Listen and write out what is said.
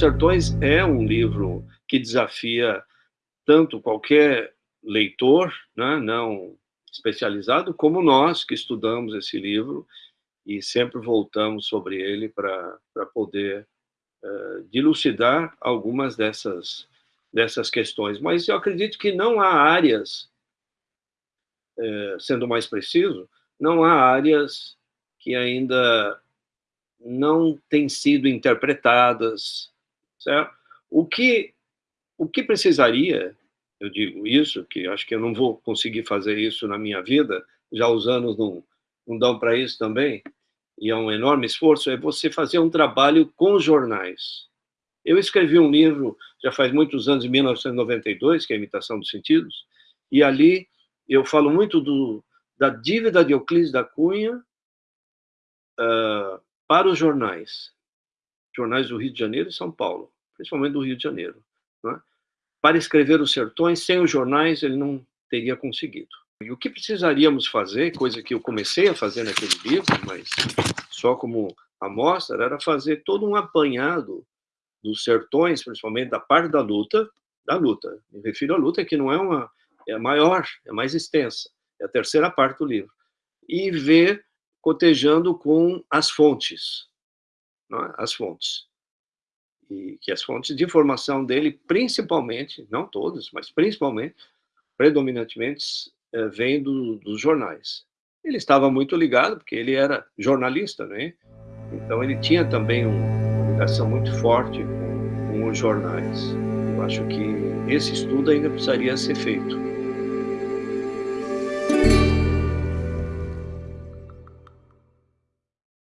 Sertões é um livro que desafia tanto qualquer leitor, né, não especializado, como nós que estudamos esse livro e sempre voltamos sobre ele para poder uh, dilucidar algumas dessas, dessas questões. Mas eu acredito que não há áreas, uh, sendo mais preciso, não há áreas que ainda não têm sido interpretadas, certo? O que, o que precisaria, eu digo isso, que acho que eu não vou conseguir fazer isso na minha vida, já os anos não, não dão para isso também, e é um enorme esforço, é você fazer um trabalho com jornais. Eu escrevi um livro, já faz muitos anos, em 1992, que é a Imitação dos Sentidos, e ali eu falo muito do, da dívida de Euclides da Cunha uh, para os jornais, jornais do Rio de Janeiro e São Paulo, principalmente do Rio de Janeiro. É? Para escrever Os Sertões, sem os jornais, ele não teria conseguido. E o que precisaríamos fazer, coisa que eu comecei a fazer naquele livro, mas só como amostra, era fazer todo um apanhado dos sertões, principalmente da parte da luta, da luta. Me refiro à luta que não é uma é maior, é mais extensa, é a terceira parte do livro. E ver cotejando com as fontes, é? as fontes. E que as fontes de informação dele, principalmente, não todas, mas principalmente, predominantemente, eh, vem do, dos jornais. Ele estava muito ligado, porque ele era jornalista, né? Então ele tinha também uma ligação muito forte com, com os jornais. Eu acho que esse estudo ainda precisaria ser feito.